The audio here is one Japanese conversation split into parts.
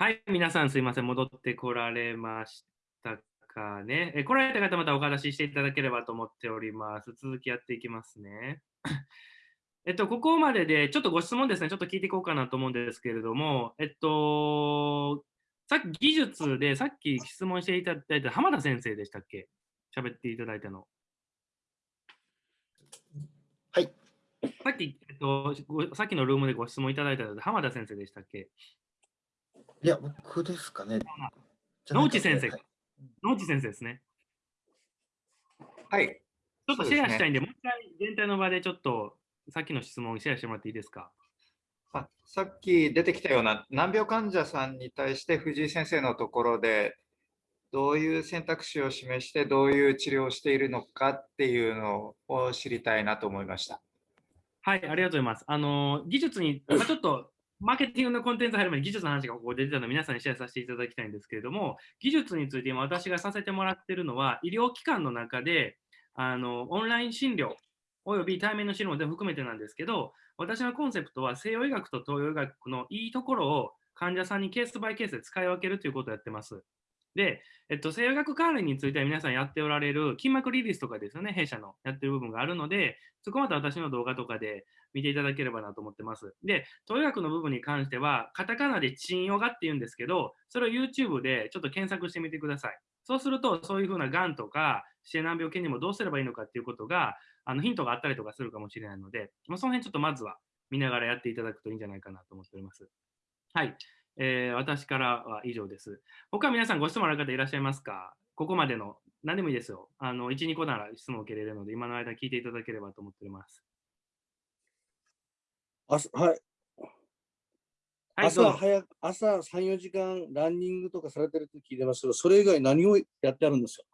はい、皆さんすいません、戻ってこられましたかね？え来られた方、またお話ししていただければと思っております。続きやっていきますね。えっと、ここまでで、ちょっとご質問ですね、ちょっと聞いていこうかなと思うんですけれども、えっと、さっき技術で、さっき質問していただいた浜田先生でしたっけ？喋っていただいたの。はい。さっき、えっと、さっきのルームでご質問いただいた浜田先生でしたっけ？いや、僕ですかね。野内先生。野内先生ですね。はい。ちょっとシェアしたいんで、でね、もう一回全体の場でちょっとさっきの質問をシェアしてもらっていいですか？あさっき出てきたような難病患者さんに対して藤井先生のところでどういう選択肢を示してどういう治療をしているのかっていうのを知りたいなと思いました。はい、ありがとうございます。あの技術に、まあ、ちょっとマーケティングのコンテンツ入る前に技術の話がここ出てたので皆さんにシェアさせていただきたいんですけれども、技術について今私がさせてもらってるのは、医療機関の中であのオンライン診療および対面の診療も全部含めてなんですけど、私のコンセプトは西洋医学と東洋医学のいいところを患者さんにケースバイケースで使い分けるということをやってます。で、えっと、西洋医学関連については皆さんやっておられる筋膜リリースとかですよね、弊社のやってる部分があるので、そこまた私の動画とかで見ていただければなと思ってます。で、東洋学の部分に関しては、カタカナでチンヨガって言うんですけど、それを YouTube でちょっと検索してみてください。そうすると、そういうふうながんとか、指定難病系にもどうすればいいのかっていうことが、あのヒントがあったりとかするかもしれないので、まあ、その辺ちょっとまずは見ながらやっていただくといいんじゃないかなと思っております。はい。えー、私からは以上です。他皆さんご質問ある方いらっしゃいますか？ここまでの何でもいいですよ。あの、1、2個なら質問を受けれるので、今の間聞いていただければと思っております。朝はい。はい、朝早朝3、4時間ランニングとかされてると聞いてますけど、それ以外何をやってあるんですよ。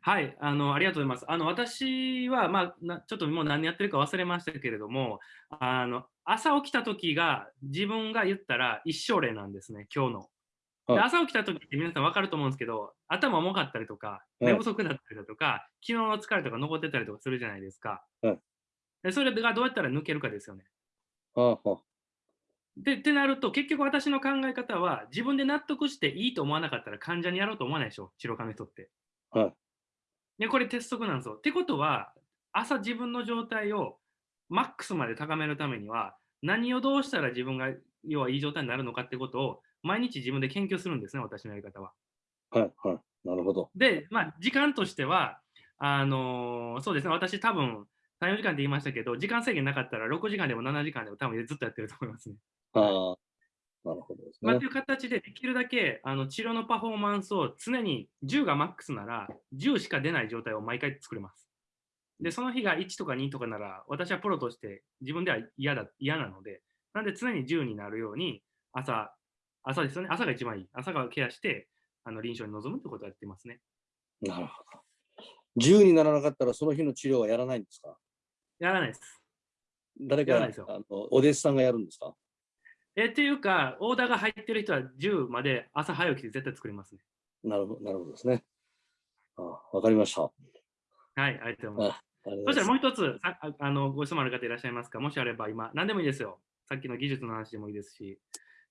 はい、あのありがとうございます。あの私は、まあな、ちょっともう何やってるか忘れましたけれども、あの朝起きた時が自分が言ったら一生例なんですね、今日の。で朝起きた時って皆さん分かると思うんですけど、頭重かったりとか、寝不足だったりだとか、昨日の疲れとか残ってたりとかするじゃないですか。でそれがどうやったら抜けるかですよね。でってなると、結局私の考え方は、自分で納得していいと思わなかったら患者にやろうと思わないでしょ、治療家の人って。はいで、これ鉄則なんですよ。ってことは、朝自分の状態をマックスまで高めるためには、何をどうしたら自分が要はいい状態になるのかってことを毎日自分で研究するんですね、私のやり方は。はい、はい。なるほど。で、まあ、時間としては、あのー、そうですね、私多分、3、4時間って言いましたけど、時間制限なかったら6時間でも7時間でも多分ずっとやってると思いますね。ああ、なるほどですね。まあ、という形でできるだけあの治療のパフォーマンスを常に10がマックスなら10しか出ない状態を毎回作れます。で、その日が1とか2とかなら私はプロとして自分では嫌だ嫌なので、なんで常に10になるように朝、朝ですよね。朝が一番いい。朝がケアしてあの臨床に臨むってことをやってますね。なるほど。10にならなかったらその日の治療はやらないんですか？やらないです。誰かあのお弟子さんがやるんですか？えっていうか、オーダーが入ってる人は10まで朝早起きで絶対作りますね。なるほどなるほどですね。あわかりました。はい、ありがとうございます。そしたらもう一つああのご質問ある方いらっしゃいますか？もしあれば今、何でもいいですよ。さっきの技術の話でもいいですし、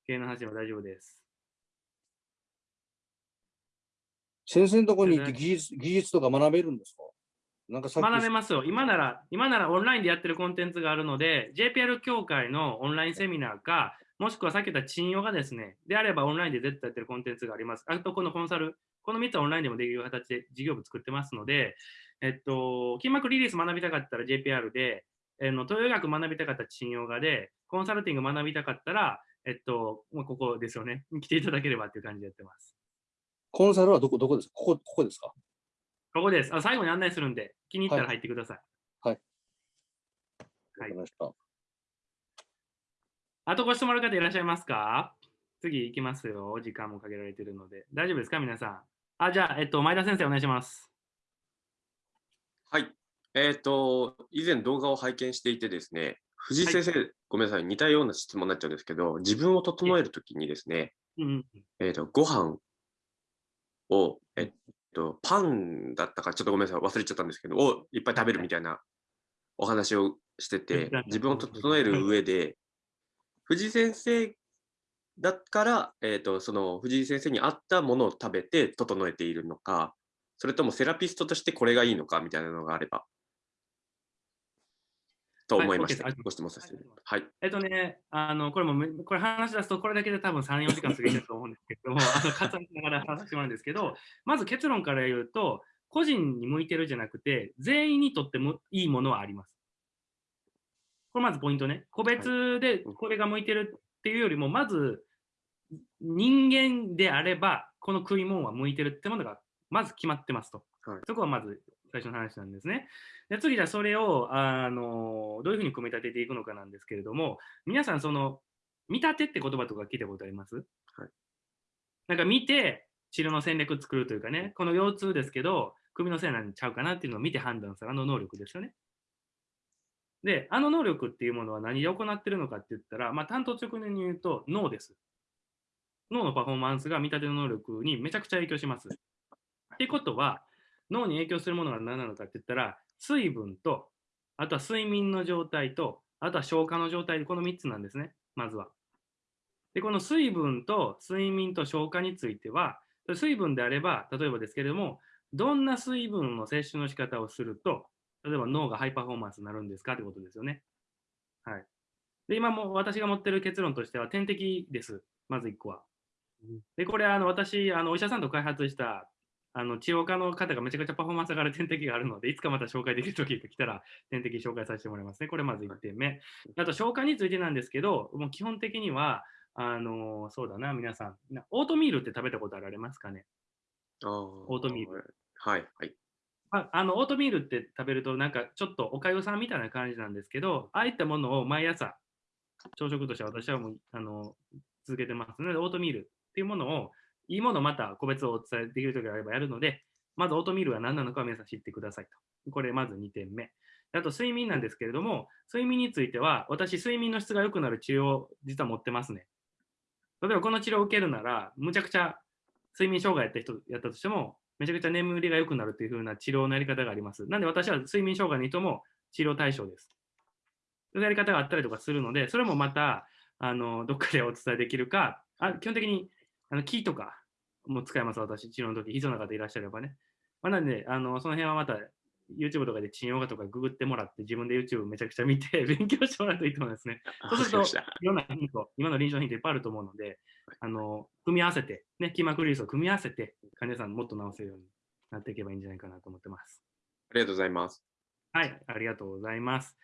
経営の話でも大丈夫です。先生のところに行って技術技術とか学べるんですか？なんか学べますよ。今なら、今ならオンラインでやってるコンテンツがあるので、JPR 協会のオンラインセミナーか、もしくはさっき言った賃用がですね、であればオンラインで絶対やってるコンテンツがあります。あと、このコンサル、この3つはオンラインでもできる形で事業部作ってますので、えっと、筋膜リリース学びたかったら JPR で、えの東洋医学学びたかったら賃用がで、コンサルティング学びたかったら、えっと、まあ、ここですよね。来ていただければっていう感じでやってます。コンサルはどこ、どこですか？ここ、ここですか？ここです。あ最後に案内するんで、気に入ったら入ってください。はい。はい。はいあとご質問ある方いらっしゃいますか？次行きますよ。時間もかけられているので。大丈夫ですか？皆さん。あ、じゃあ、えっと、前田先生お願いします。はい。えっ、ー、と、以前動画を拝見していてですね、藤井先生、はい、ごめんなさい、似たような質問になっちゃうんですけど、自分を整えるときにですね、うん、えっ、ー、と、ご飯を、えっと、パンだったか、ちょっとごめんなさい、忘れちゃったんですけど、をいっぱい食べるみたいなお話をしてて、自分を整える上で、藤井先生だから、えーと、その藤井先生に合ったものを食べて整えているのか、それともセラピストとしてこれがいいのかみたいなのがあれば。と思いました。はい、ご質問させてはい。えっとね、あの、これも、これ話し出すと、これだけで多分3、4時間過ぎると思うんですけども、あの、割愛しながら話してもらうんですけど、まず結論から言うと、個人に向いてるじゃなくて、全員にとってもいいものはあります。これまずポイントね。個別でこれが向いてるっていうよりも、まず人間であれば、この食い物は向いてるってものがまず決まってますと。はい、そこはまず最初の話なんですね。で次、じゃあそれをあのどういうふうに組み立てていくのかなんですけれども、皆さん、その見立てって言葉とか聞いたことあります、はい、なんか見て、治療の戦略作るというかね、この腰痛ですけど、首のせいなんちゃうかなっていうのを見て判断するあの能力ですよね。で、あの能力っていうものは何で行ってるのかって言ったら、まあ、担当直年に言うと脳です。脳のパフォーマンスが見立ての能力にめちゃくちゃ影響します。ってことは、脳に影響するものが何なのかって言ったら、水分と、あとは睡眠の状態と、あとは消化の状態で、この3つなんですね、まずは。で、この水分と睡眠と消化については、水分であれば、例えばですけれども、どんな水分の摂取の仕方をすると、例えば脳がハイパフォーマンスになるんですかってことですよね。はい。で、今も私が持ってる結論としては、点滴です。まず1個は。で、これ、あの私、あのお医者さんと開発したあの治療家の方がめちゃくちゃパフォーマンス上がる点滴があるので、いつかまた紹介できる時が来たら、点滴紹介させてもらいますね。これまず1点目。あと、消化についてなんですけど、もう基本的には、あのそうだな、皆さん、オートミールって食べたことあられますかね？オートミール。はい、はい。ああのオートミールって食べるとなんかちょっとおかゆさんみたいな感じなんですけどああいったものを毎朝朝食として私はもうあの続けてますのでオートミールっていうものをいいものまた個別をお伝えできるときがあればやるのでまずオートミールは何なのか皆さん知ってくださいと。これまず2点目。あと睡眠なんですけれども睡眠については私睡眠の質が良くなる治療を実は持ってますね。例えばこの治療を受けるならむちゃくちゃ睡眠障害やった人やったとしてもめちゃくちゃ眠りが良くなるというふうな治療のやり方があります。なんで私は睡眠障害の人も治療対象です。そういうやり方があったりとかするので、それもまた、あの、どっかでお伝えできるか、あ基本的に、あの、キーとかも使います、私、治療の時、必要な方いらっしゃればね。まあ、なんで、あの、その辺はまた YouTube とかで治療画とかググってもらって、自分で YouTube めちゃくちゃ見て 勉強してもらうといいと思いますね。そうすると、いろんなヒント、今の臨床ヒントいっぱいあると思うので、あの、組み合わせて、ね、キーマクリを組み合わせて、患者さんもっと治せるようになっていけばいいんじゃないかなと思ってます。ありがとうございます。はい、ありがとうございます。